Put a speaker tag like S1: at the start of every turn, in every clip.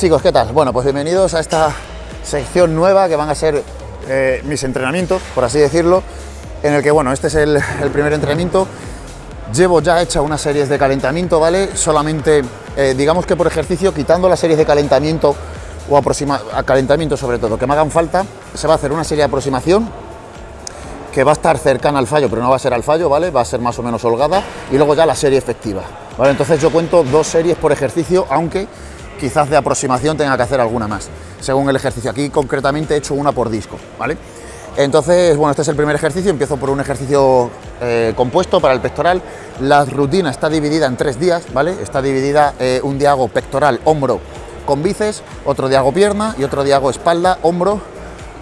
S1: Chicos, ¿qué tal? Bueno, pues bienvenidos a esta sección nueva que van a ser eh, mis entrenamientos, por así decirlo, en el que, bueno, este es el, el primer entrenamiento. Llevo ya hecha unas series de calentamiento, ¿vale? Solamente, eh, digamos que por ejercicio, quitando las series de calentamiento o aproxima a calentamiento sobre todo, que me hagan falta, se va a hacer una serie de aproximación que va a estar cercana al fallo, pero no va a ser al fallo, ¿vale? Va a ser más o menos holgada y luego ya la serie efectiva, ¿vale? Entonces yo cuento dos series por ejercicio, aunque quizás de aproximación tenga que hacer alguna más, según el ejercicio. Aquí concretamente he hecho una por disco, ¿vale? Entonces, bueno, este es el primer ejercicio, empiezo por un ejercicio eh, compuesto para el pectoral. La rutina está dividida en tres días, ¿vale? Está dividida, eh, un día hago pectoral, hombro con bíceps, otro día hago pierna y otro día hago espalda, hombro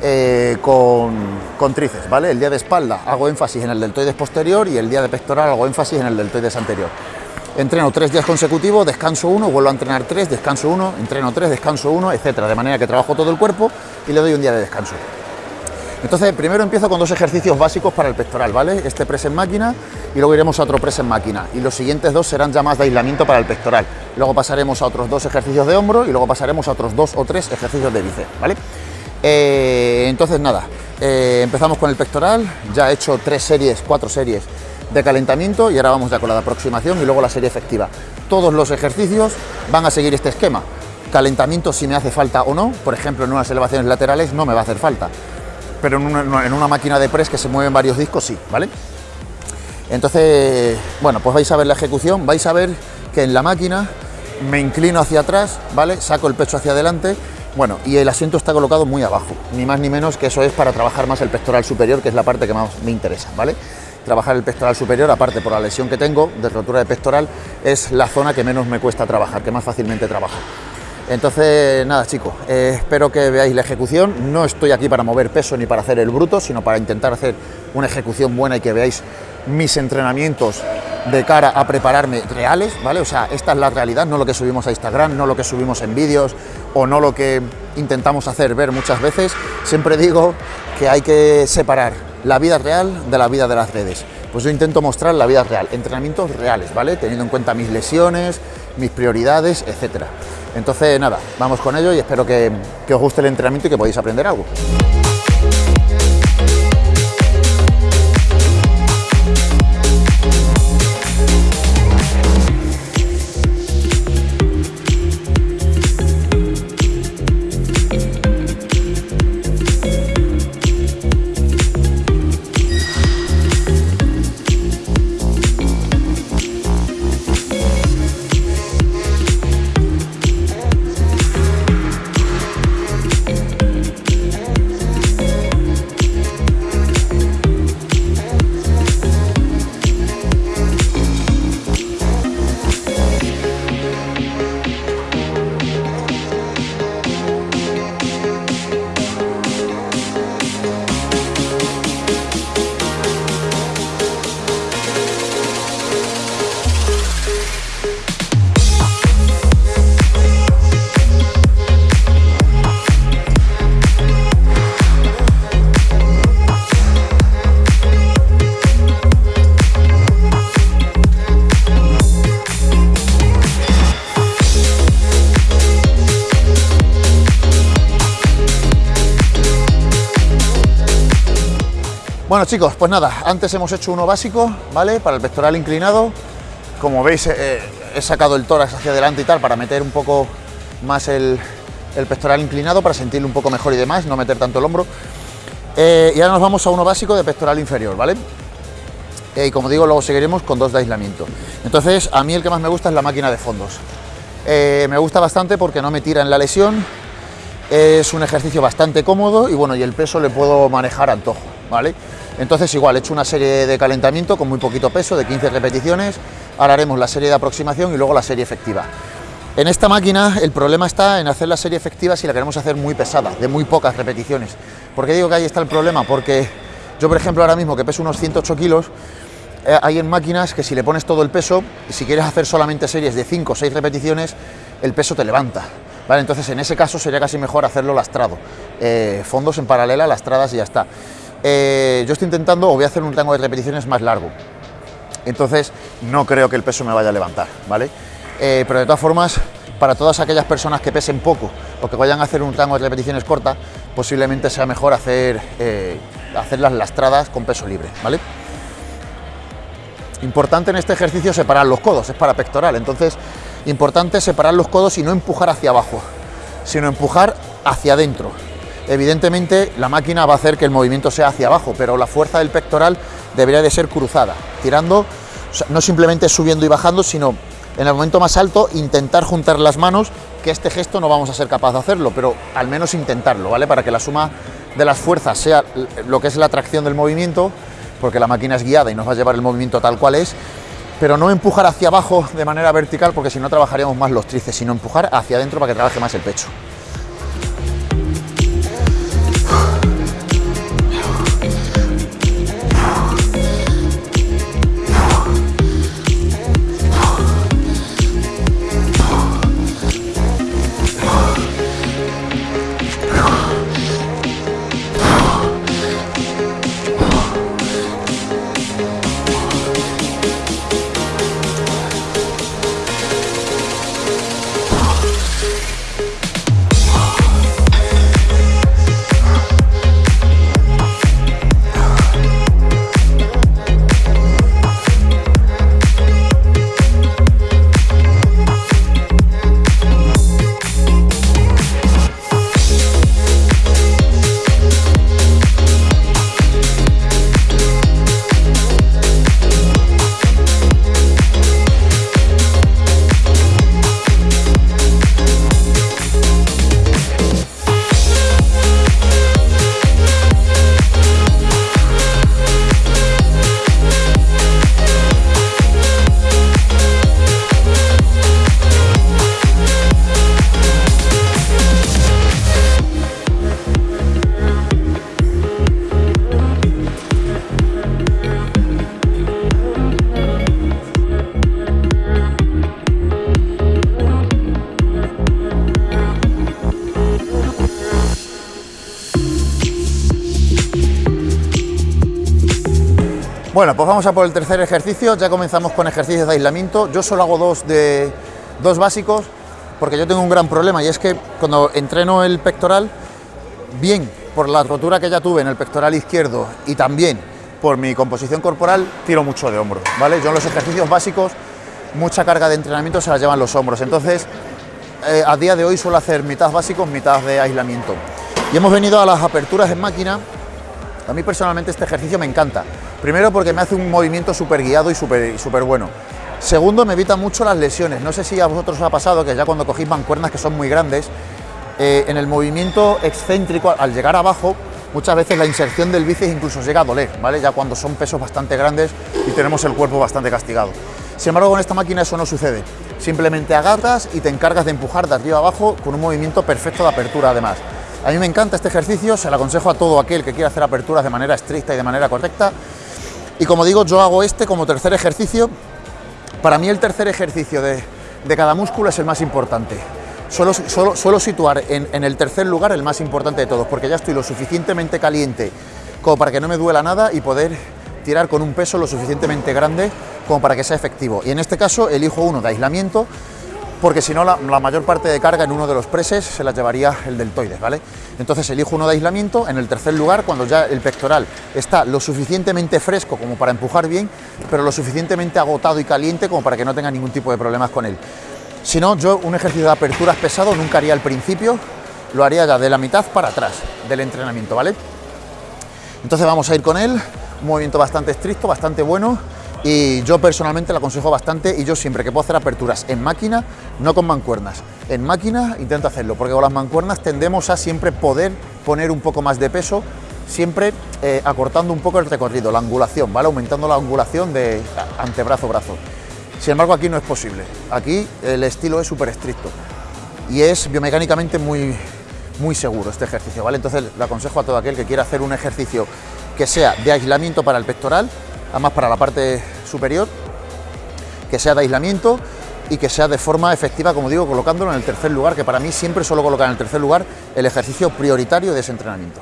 S1: eh, con, con tríceps, ¿vale? El día de espalda hago énfasis en el deltoides posterior y el día de pectoral hago énfasis en el deltoides anterior. Entreno tres días consecutivos, descanso uno, vuelvo a entrenar tres, descanso uno, entreno tres, descanso uno, etcétera, de manera que trabajo todo el cuerpo y le doy un día de descanso. Entonces, primero empiezo con dos ejercicios básicos para el pectoral, ¿vale? Este press en máquina y luego iremos a otro press en máquina. Y los siguientes dos serán ya más de aislamiento para el pectoral. Luego pasaremos a otros dos ejercicios de hombro y luego pasaremos a otros dos o tres ejercicios de bíceps, ¿vale? Eh, entonces, nada, eh, empezamos con el pectoral. Ya he hecho tres series, cuatro series de calentamiento y ahora vamos ya con la aproximación y luego la serie efectiva. Todos los ejercicios van a seguir este esquema. Calentamiento si me hace falta o no, por ejemplo en unas elevaciones laterales no me va a hacer falta pero en una, en una, máquina de press que se mueven varios discos sí, ¿vale? Entonces, bueno, pues vais a ver la ejecución, vais a ver que en la máquina me inclino hacia atrás, ¿vale? Saco el pecho hacia adelante, bueno, y el asiento está colocado muy abajo, ni más ni menos que eso es para trabajar más el pectoral superior, que es la parte que más me interesa, ¿vale? Trabajar el pectoral superior, aparte por la lesión que tengo de rotura de pectoral, es la zona que menos me cuesta trabajar, que más fácilmente trabajo. Entonces, nada chicos, eh, espero que veáis la ejecución. No estoy aquí para mover peso ni para hacer el bruto, sino para intentar hacer una ejecución buena y que veáis mis entrenamientos de cara a prepararme reales, ¿vale? O sea, esta es la realidad, no lo que subimos a Instagram, no lo que subimos en vídeos o no lo que intentamos hacer ver muchas veces. Siempre digo que hay que separar la vida real de la vida de las redes. Pues yo intento mostrar la vida real, entrenamientos reales, ¿vale? Teniendo en cuenta mis lesiones, mis prioridades, etcétera. Entonces, nada, vamos con ello y espero que, que os guste el entrenamiento y que podáis aprender algo. Bueno chicos, pues nada, antes hemos hecho uno básico, ¿vale? Para el pectoral inclinado, como veis eh, he sacado el tórax hacia adelante y tal para meter un poco más el, pectoral inclinado, para sentirlo un poco mejor y demás, no meter tanto el hombro. Eh, y ahora nos vamos a uno básico de pectoral inferior, ¿vale? Eh, y como digo, luego seguiremos con dos de aislamiento. Entonces, a mí el que más me gusta es la máquina de fondos. me gusta bastante porque no me tira en la lesión, es un ejercicio bastante cómodo y bueno, y el peso le puedo manejar a antojo, Entonces igual, he hecho una serie de calentamiento con muy poquito peso, de 15 repeticiones, ahora haremos la serie de aproximación y luego la serie efectiva. En esta máquina el problema está en hacer la serie efectiva si la queremos hacer muy pesada, de muy pocas repeticiones. ¿Por qué digo que ahí está el problema? Porque yo, por ejemplo, ahora mismo que peso unos 108 kilos, eh, hay en máquinas que si le pones todo el peso, si quieres hacer solamente series de 5 o 6 repeticiones, el peso te levanta. Entonces, en ese caso sería casi mejor hacerlo lastrado. Eh, fondos en paralela, lastradas y ya está. Eh, yo estoy intentando, o voy a hacer un rango de repeticiones más largo. Entonces, no creo que el peso me vaya a levantar, ¿vale? Eh, pero de todas formas, para todas aquellas personas que pesen poco o que vayan a hacer un rango de repeticiones corta, posiblemente sea mejor hacer, eh, hacer las lastradas con peso libre, ¿vale? Importante en este ejercicio separar los codos, es para pectoral, entonces importante separar los codos y no empujar hacia abajo, sino empujar hacia adentro. Evidentemente la máquina va a hacer que el movimiento sea hacia abajo, pero la fuerza del pectoral debería de ser cruzada, tirando, no simplemente subiendo y bajando, sino en el momento más alto intentar juntar las manos, que este gesto no vamos a ser capaz de hacerlo, pero al menos intentarlo, ¿vale? Para que la suma de las fuerzas sea lo que es la tracción del movimiento, porque la máquina es guiada y nos va a llevar el movimiento tal cual es, pero no empujar hacia abajo de manera vertical, porque si no trabajaríamos más los tríceps, sino empujar hacia adentro para que trabaje más el pecho. Bueno, pues vamos a por el tercer ejercicio, ya comenzamos con ejercicios de aislamiento, yo solo hago dos, de, dos básicos, porque yo tengo un gran problema y es que cuando entreno el pectoral, bien por la rotura que ya tuve en el pectoral izquierdo y también por mi composición corporal, tiro mucho de hombro, ¿vale? Yo en los ejercicios básicos, mucha carga de entrenamiento se la llevan los hombros, entonces eh, a día de hoy suelo hacer mitad básicos, mitad de aislamiento. Y hemos venido a las aperturas en máquina, a mí personalmente este ejercicio me encanta, Primero porque me hace un movimiento súper guiado y súper super bueno. Segundo, me evita mucho las lesiones. No sé si a vosotros os ha pasado que ya cuando cogéis mancuernas que son muy grandes, eh, en el movimiento excéntrico, al llegar abajo, muchas veces la inserción del bíceps incluso llega a doler, ¿vale? Ya cuando son pesos bastante grandes y tenemos el cuerpo bastante castigado. Sin embargo, con esta máquina eso no sucede. Simplemente agarras y te encargas de empujar de arriba abajo con un movimiento perfecto de apertura además. A mí me encanta este ejercicio, se lo aconsejo a todo aquel que quiera hacer aperturas de manera estricta y de manera correcta. Y como digo, yo hago este como tercer ejercicio. Para mí el tercer ejercicio de, cada músculo es el más importante. Suelo, situar en, el tercer lugar el más importante de todos, porque ya estoy lo suficientemente caliente como para que no me duela nada y poder tirar con un peso lo suficientemente grande como para que sea efectivo. Y en este caso elijo uno de aislamiento, porque si no la, mayor parte de carga en uno de los preses se la llevaría el deltoides, ¿vale? Entonces elijo uno de aislamiento, en el tercer lugar, cuando ya el pectoral está lo suficientemente fresco como para empujar bien, pero lo suficientemente agotado y caliente como para que no tenga ningún tipo de problemas con él. Si no, yo un ejercicio de aperturas pesado nunca haría al principio, lo haría ya de la mitad para atrás del entrenamiento, ¿vale? Entonces vamos a ir con él, un movimiento bastante estricto, bastante bueno, y yo personalmente lo aconsejo bastante y yo siempre que puedo hacer aperturas en máquina, no con mancuernas, en máquina intento hacerlo, porque con las mancuernas tendemos a siempre poder poner un poco más de peso, siempre eh, acortando un poco el recorrido, la angulación, ¿vale? Aumentando la angulación de antebrazo-brazo. Sin embargo, aquí no es posible. Aquí el estilo es súper estricto y es biomecánicamente muy, muy seguro este ejercicio, ¿vale? Entonces le aconsejo a todo aquel que quiera hacer un ejercicio que sea de aislamiento para el pectoral, además para la parte superior, que sea de aislamiento y que sea de forma efectiva, como digo, colocándolo en el tercer lugar, que para mí siempre suelo colocar en el tercer lugar el ejercicio prioritario de ese entrenamiento.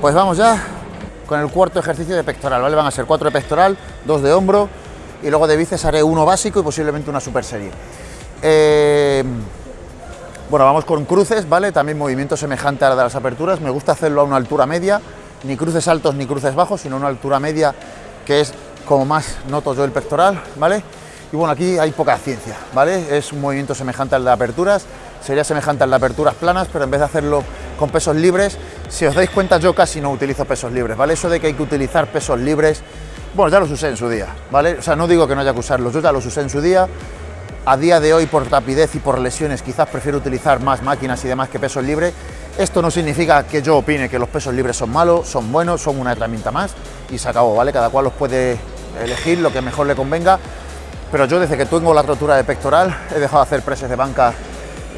S1: Pues vamos ya con el cuarto ejercicio de pectoral, ¿vale? Van a ser cuatro de pectoral, dos de hombro y luego de bíceps haré uno básico y posiblemente una super serie. Eh, bueno, vamos con cruces, ¿vale? También movimiento semejante a la de las aperturas. Me gusta hacerlo a una altura media, ni cruces altos ni cruces bajos, sino una altura media que es como más noto yo el pectoral, ¿vale? Y bueno, aquí hay poca ciencia, ¿vale? Es un movimiento semejante al de aperturas, sería semejante al de aperturas planas, pero en vez de hacerlo con pesos libres, si os dais cuenta yo casi no utilizo pesos libres, ¿vale? Eso de que hay que utilizar pesos libres, bueno, ya los usé en su día, ¿vale? O sea, no digo que no haya que usarlos, yo ya los usé en su día, a día de hoy por rapidez y por lesiones quizás prefiero utilizar más máquinas y demás que pesos libres. Esto no significa que yo opine que los pesos libres son malos, son buenos, son una herramienta más y se acabó, ¿vale? Cada cual los puede elegir lo que mejor le convenga, pero yo desde que tengo la rotura de pectoral he dejado de hacer preses de banca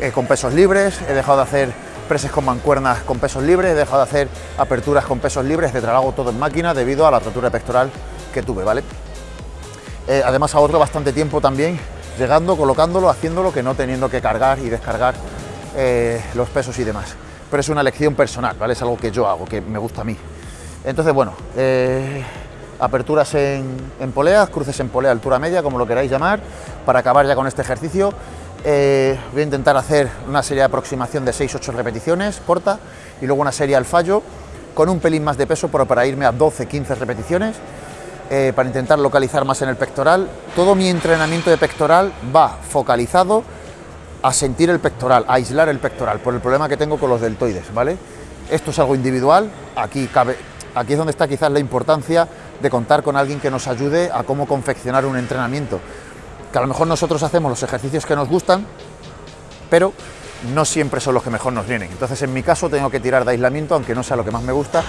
S1: eh, con pesos libres, he dejado de hacer preses con mancuernas con pesos libres, he dejado de hacer aperturas con pesos libres, de trabajo todo en máquina debido a la rotura pectoral que tuve, ¿vale? Eh, además ahorro bastante tiempo también llegando, colocándolo, haciéndolo, que no teniendo que cargar y descargar eh, los pesos y demás. Pero es una elección personal, ¿vale? Es algo que yo hago, que me gusta a mí. Entonces, bueno, eh, aperturas en, poleas, cruces en polea, altura media, como lo queráis llamar, para acabar ya con este ejercicio. Eh, voy a intentar hacer una serie de aproximación de 6-8 repeticiones, corta, y luego una serie al fallo, con un pelín más de peso, pero para irme a 12-15 repeticiones. Eh, para intentar localizar más en el pectoral. Todo mi entrenamiento de pectoral va focalizado a sentir el pectoral, a aislar el pectoral, por el problema que tengo con los deltoides, ¿vale? Esto es algo individual, aquí, cabe, aquí es donde está quizás la importancia de contar con alguien que nos ayude a cómo confeccionar un entrenamiento. Que a lo mejor nosotros hacemos los ejercicios que nos gustan, pero no siempre son los que mejor nos vienen. Entonces, en mi caso, tengo que tirar de aislamiento, aunque no sea lo que más me gusta,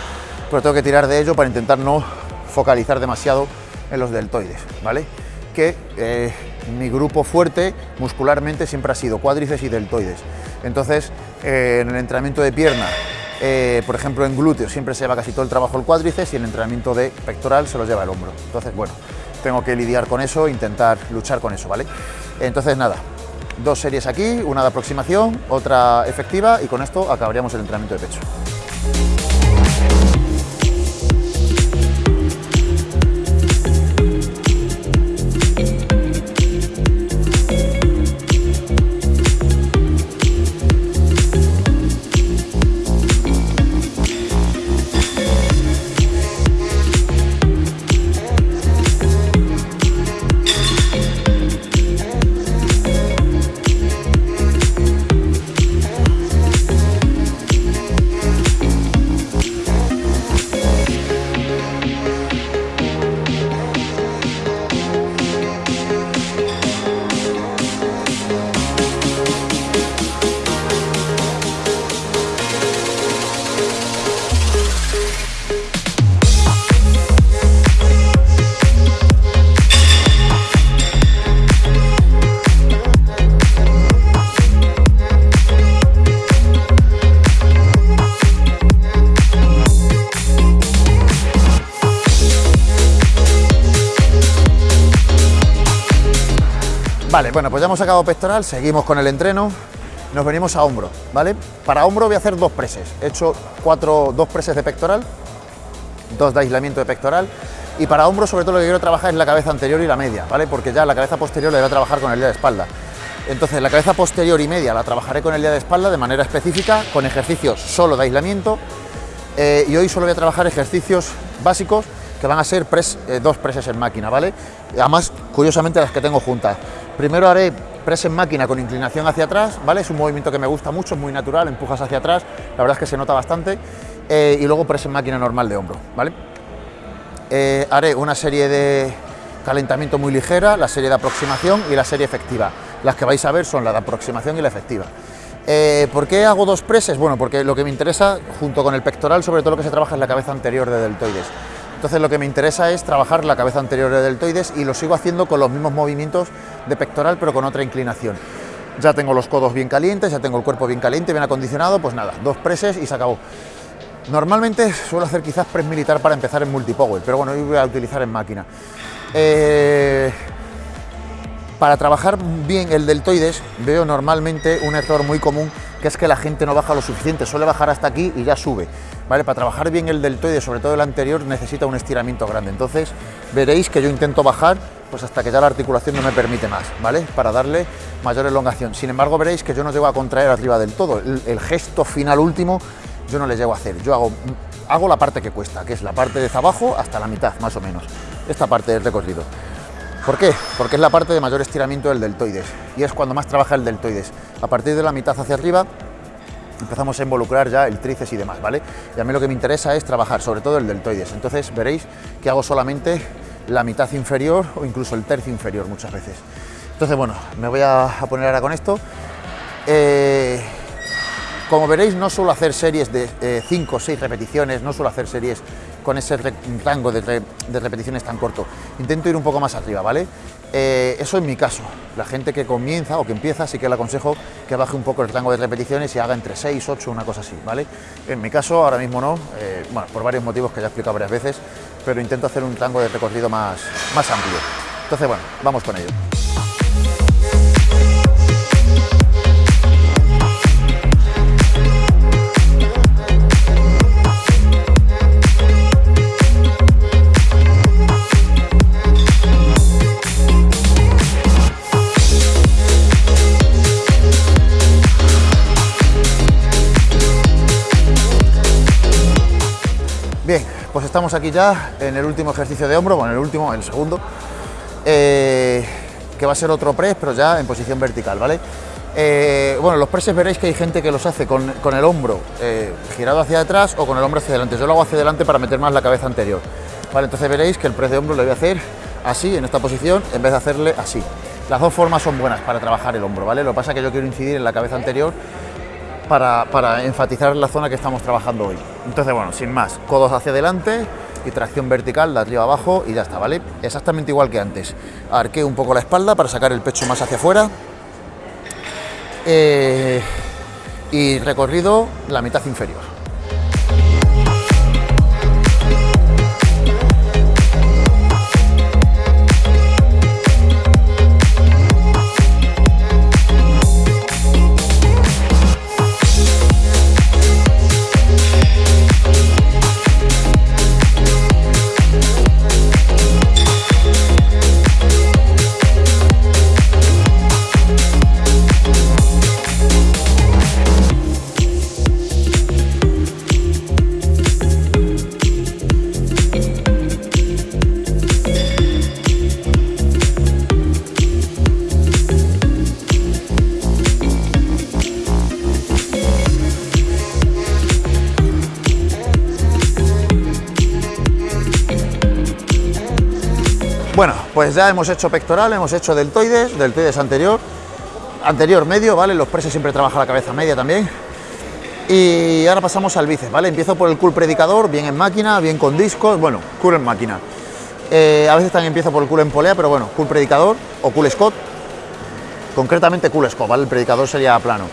S1: pero tengo que tirar de ello para intentar no focalizar demasiado en los deltoides, ¿vale? Que eh, mi grupo fuerte muscularmente siempre ha sido cuádriceps y deltoides. Entonces, eh, en el entrenamiento de pierna, eh, por ejemplo en glúteos, siempre se lleva casi todo el trabajo el cuádriceps y el entrenamiento de pectoral se lo lleva el hombro. Entonces, bueno, tengo que lidiar con eso, intentar luchar con eso, ¿vale? Entonces, nada, dos series aquí, una de aproximación, otra efectiva y con esto acabaríamos el entrenamiento de pecho. Vale, bueno, pues ya hemos sacado pectoral, seguimos con el entreno, nos venimos a hombro, ¿vale? Para hombro voy a hacer dos preses, he hecho cuatro, dos preses de pectoral, dos de aislamiento de pectoral, y para hombro sobre todo lo que quiero trabajar es la cabeza anterior y la media, ¿vale? Porque ya la cabeza posterior la voy a trabajar con el día de espalda. Entonces la cabeza posterior y media la trabajaré con el día de espalda de manera específica, con ejercicios solo de aislamiento, eh, y hoy solo voy a trabajar ejercicios básicos que van a ser eh, dos preses en máquina, ¿vale? Además, curiosamente las que tengo juntas. Primero haré press en máquina con inclinación hacia atrás, ¿vale? Es un movimiento que me gusta mucho, es muy natural, empujas hacia atrás, la verdad es que se nota bastante. Eh, y luego press en máquina normal de hombro, ¿vale? Eh, haré una serie de calentamiento muy ligera, la serie de aproximación y la serie efectiva. Las que vais a ver son la de aproximación y la efectiva. ¿Por qué hago dos preses? Bueno, porque lo que me interesa, junto con el pectoral, sobre todo lo que se trabaja es la cabeza anterior de deltoides. Entonces lo que me interesa es trabajar la cabeza anterior de deltoides y lo sigo haciendo con los mismos movimientos de pectoral pero con otra inclinación. Ya tengo los codos bien calientes, ya tengo el cuerpo bien caliente, bien acondicionado, pues nada, dos preses y se acabó. Normalmente suelo hacer quizás press militar para empezar en multipower, pero bueno, hoy voy a utilizar en máquina. Eh, para trabajar bien el deltoides veo normalmente un error muy común que es que la gente no baja lo suficiente, suele bajar hasta aquí y ya sube. ¿vale? Para trabajar bien el deltoide, sobre todo el anterior, necesita un estiramiento grande. Entonces veréis que yo intento bajar pues hasta que ya la articulación no me permite más, ¿vale? Para darle mayor elongación. Sin embargo, veréis que yo no llego a contraer arriba del todo. El, gesto final último yo no le llego a hacer. Yo hago, hago la parte que cuesta, que es la parte de abajo hasta la mitad, más o menos. Esta parte del recorrido. ¿Por qué? Porque es la parte de mayor estiramiento del deltoides y es cuando más trabaja el deltoides. A partir de la mitad hacia arriba empezamos a involucrar ya el tríceps y demás, ¿vale? Y a mí lo que me interesa es trabajar sobre todo el deltoides. Entonces veréis que hago solamente la mitad inferior o incluso el tercio inferior muchas veces. Entonces, bueno, me voy a, poner ahora con esto. Eh, como veréis, no suelo hacer series de 5 o 6 repeticiones, no suelo hacer series con ese rango de, repeticiones tan corto. Intento ir un poco más arriba, ¿vale? Eh, eso en mi caso. La gente que comienza o que empieza, sí que le aconsejo que baje un poco el rango de repeticiones y haga entre 6, 8, una cosa así, ¿vale? En mi caso, ahora mismo no, eh, bueno, por varios motivos que ya he explicado varias veces, pero intento hacer un rango de recorrido más, más amplio. Entonces, bueno, vamos con ello. Pues estamos aquí ya en el último ejercicio de hombro, bueno, el último, el segundo, eh, que va a ser otro press, pero ya en posición vertical, ¿vale? Eh, bueno, los presses veréis que hay gente que los hace con, el hombro eh, girado hacia atrás o con el hombro hacia adelante. Yo lo hago hacia adelante para meter más la cabeza anterior. Vale, entonces veréis que el press de hombro lo voy a hacer así, en esta posición, en vez de hacerle así. Las dos formas son buenas para trabajar el hombro, ¿vale? Lo que pasa es que yo quiero incidir en la cabeza anterior para, enfatizar la zona que estamos trabajando hoy. Entonces, bueno, sin más, codos hacia adelante y tracción vertical de arriba abajo y ya está, ¿vale? Exactamente igual que antes. Arqueo un poco la espalda para sacar el pecho más hacia afuera. Eh, y recorrido la mitad inferior. Pues ya hemos hecho pectoral, hemos hecho deltoides, deltoides anterior, anterior medio, ¿vale? Los presos siempre trabaja la cabeza media también. Y ahora pasamos al bíceps, ¿vale? Empiezo por el cool predicador, bien en máquina, bien con discos, bueno, cool en máquina. Eh, a veces también empiezo por el cool en polea, pero bueno, cool predicador o cool scott, concretamente cool scott, ¿vale? El predicador sería plano.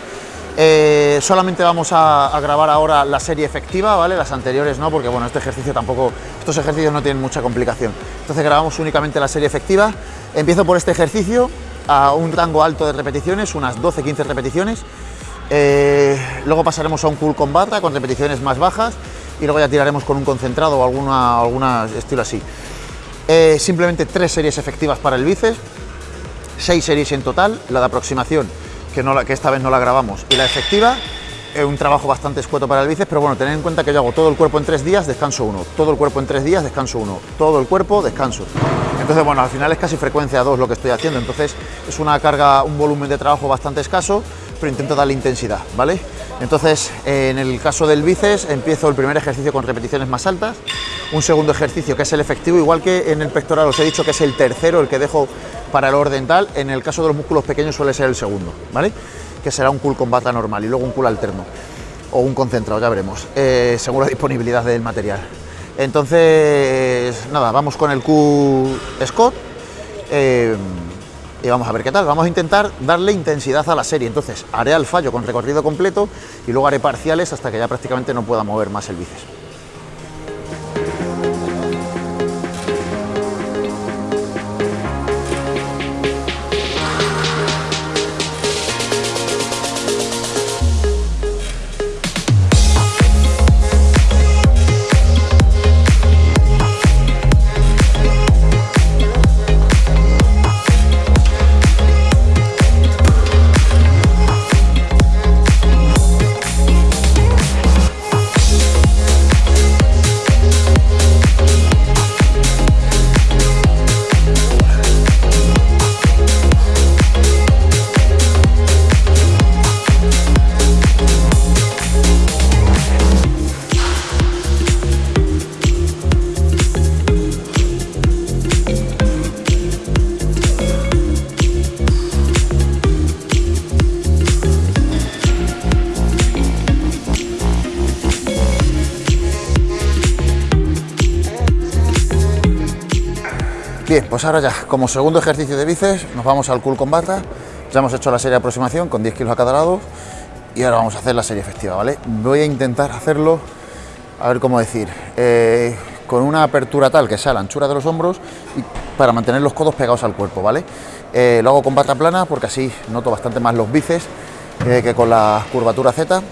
S1: Eh, solamente vamos a, grabar ahora la serie efectiva, ¿vale? Las anteriores no, porque bueno, este ejercicio tampoco, estos ejercicios no tienen mucha complicación. Entonces grabamos únicamente la serie efectiva. Empiezo por este ejercicio a un rango alto de repeticiones, unas 12-15 repeticiones. Eh, luego pasaremos a un cool con barra con repeticiones más bajas y luego ya tiraremos con un concentrado o alguna, alguna estilo así. Eh, simplemente tres series efectivas para el bíceps, seis series en total, la de aproximación que, esta vez no la grabamos, y la efectiva, es un trabajo bastante escueto para el bíceps, pero bueno, tened en cuenta que yo hago todo el cuerpo en tres días, descanso uno, todo el cuerpo en tres días, descanso uno, todo el cuerpo, descanso. Entonces, bueno, al final es casi frecuencia 2 lo que estoy haciendo, entonces es una carga, un volumen de trabajo bastante escaso, pero intento darle intensidad, ¿vale? Entonces, en el caso del bíceps, empiezo el primer ejercicio con repeticiones más altas, un segundo ejercicio que es el efectivo, igual que en el pectoral os he dicho que es el tercero, el que dejo para el orden tal, en el caso de los músculos pequeños suele ser el segundo, ¿vale? Que será un cool con bata normal y luego un cool alterno o un concentrado, ya veremos, eh, según la disponibilidad del material. Entonces, nada, vamos con el Q Scott eh, y vamos a ver qué tal. Vamos a intentar darle intensidad a la serie. Entonces, haré al fallo con recorrido completo y luego haré parciales hasta que ya prácticamente no pueda mover más el bíceps. Bien, pues ahora ya, como segundo ejercicio de bíceps, nos vamos al cool combata. Ya hemos hecho la serie de aproximación con 10 kilos a cada lado y ahora vamos a hacer la serie efectiva, ¿vale? Voy a intentar hacerlo, a ver cómo decir, eh, con una apertura tal que sea la anchura de los hombros y para mantener los codos pegados al cuerpo, ¿vale? Eh, lo hago con bata plana porque así noto bastante más los bíceps eh, que con la curvatura Z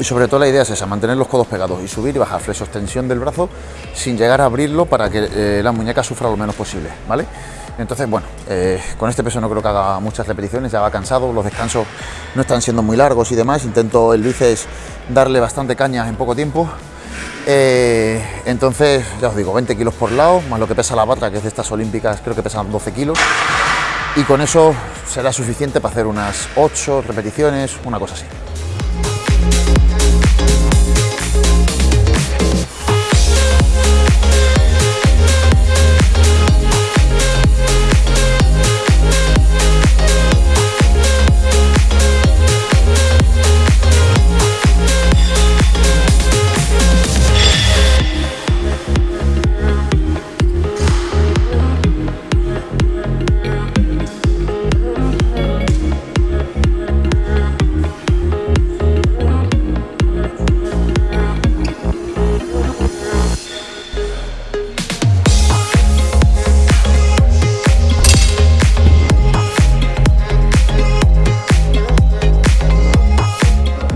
S1: y sobre todo la idea es esa, mantener los codos pegados y subir y bajar, extensión del brazo sin llegar a abrirlo para que la muñeca sufra lo menos posible, ¿vale? Entonces, bueno, eh, con este peso no creo que haga muchas repeticiones, ya va cansado, los descansos no están siendo muy largos y demás, intento el bíceps darle bastante caña en poco tiempo. Eh, entonces, ya os digo, 20 kilos por lado, más lo que pesa la bata, que es de estas olímpicas, creo que pesan 12 kilos. Y con eso será suficiente para hacer unas 8 repeticiones, una cosa así.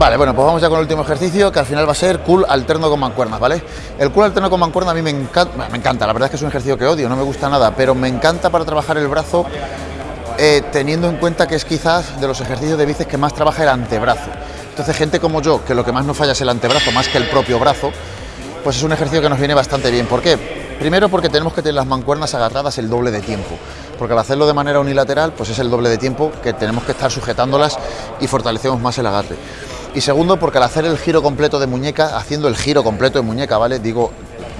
S1: Vale, bueno, pues vamos ya con el último ejercicio, que al final va a ser cool alterno con mancuernas, ¿vale? El cool alterno con mancuerna a mí me encanta, me encanta, la verdad es que es un ejercicio que odio, no me gusta nada, pero me encanta para trabajar el brazo, eh, teniendo en cuenta que es quizás de los ejercicios de bíceps que más trabaja el antebrazo. Entonces, gente como yo, que lo que más nos falla es el antebrazo, más que el propio brazo, pues es un ejercicio que nos viene bastante bien. ¿Por qué? Primero porque tenemos que tener las mancuernas agarradas el doble de tiempo, porque al hacerlo de manera unilateral, pues es el doble de tiempo que tenemos que estar sujetándolas y fortalecemos más el agarre. Y segundo, porque al hacer el giro completo de muñeca, haciendo el giro completo de muñeca, ¿vale? Digo,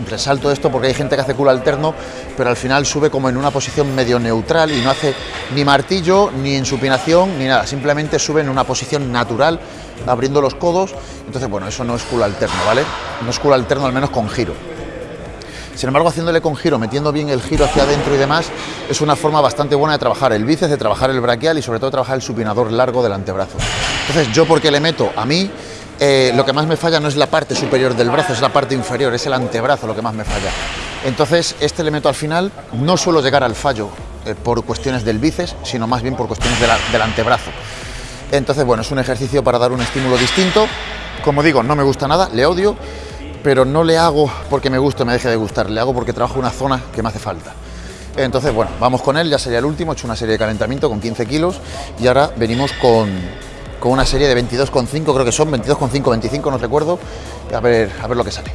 S1: resalto esto porque hay gente que hace culo alterno, pero al final sube como en una posición medio neutral y no hace ni martillo, ni insupinación, ni nada. Simplemente sube en una posición natural, abriendo los codos. Entonces, bueno, eso no es culo alterno, ¿vale? No es culo alterno, al menos con giro. Sin embargo, haciéndole con giro, metiendo bien el giro hacia adentro y demás, es una forma bastante buena de trabajar el bíceps, de trabajar el braquial y sobre todo trabajar el supinador largo del antebrazo. Entonces, yo porque le meto a mí, eh, lo que más me falla no es la parte superior del brazo, es la parte inferior, es el antebrazo lo que más me falla. Entonces, este le meto al final, no suelo llegar al fallo eh, por cuestiones del bíceps, sino más bien por cuestiones del antebrazo. Entonces, bueno, es un ejercicio para dar un estímulo distinto. Como digo, no me gusta nada, le odio, pero no le hago porque me guste me deje de gustar, le hago porque trabajo una zona que me hace falta. Entonces, bueno, vamos con él, ya sería el último, he hecho una serie de calentamiento con 15 kilos y ahora venimos con, con una serie de 22,5, creo que son 22,5, 25, no recuerdo, a ver, a ver lo que sale.